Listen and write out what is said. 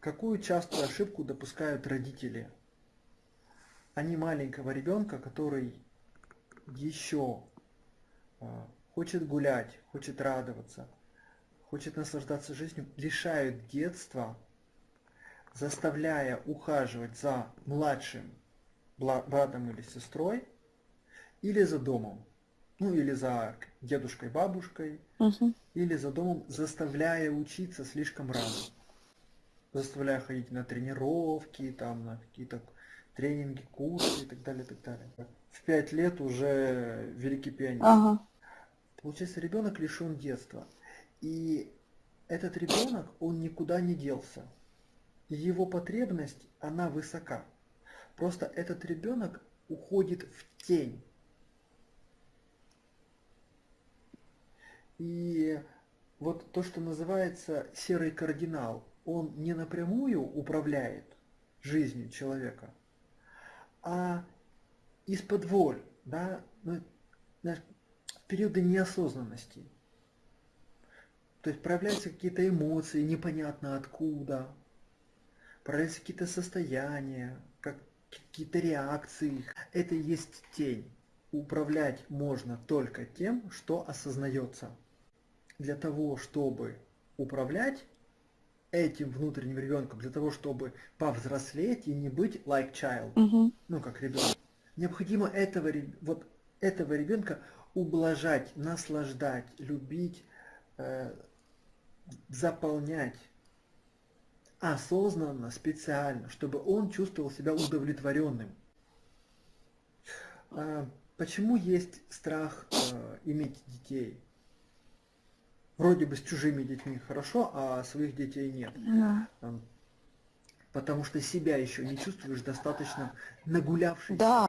Какую частую ошибку допускают родители? Они маленького ребенка, который еще а, хочет гулять, хочет радоваться, хочет наслаждаться жизнью, лишают детства, заставляя ухаживать за младшим братом или сестрой, или за домом, ну или за дедушкой, бабушкой, Мгм. или за домом, заставляя учиться слишком рано. Заставляя ходить на тренировки, там, на какие-то тренинги, курсы и так далее, и так далее. В пять лет уже великий пианист. Ага. Получается, ребенок лишен детства. И этот ребенок, он никуда не делся. Его потребность, она высока. Просто этот ребенок уходит в тень. И вот то, что называется серый кардинал, он не напрямую управляет жизнью человека, а из-под воль, да, ну, в периоды неосознанности. То есть проявляются какие-то эмоции, непонятно откуда, проявляются какие-то состояния, как, какие-то реакции. Это и есть тень. Управлять можно только тем, что осознается. Для того, чтобы управлять этим внутренним ребенком, для того, чтобы повзрослеть и не быть like child, Мгм. ну как ребенок, необходимо этого, вот этого ребенка ублажать, наслаждать, любить, э, заполнять осознанно, специально, чтобы он чувствовал себя удовлетворенным. А, Почему есть страх э, иметь детей? Вроде бы с чужими детьми хорошо, а своих детей нет. Да. Потому что себя еще не чувствуешь достаточно нагулявшись. Да.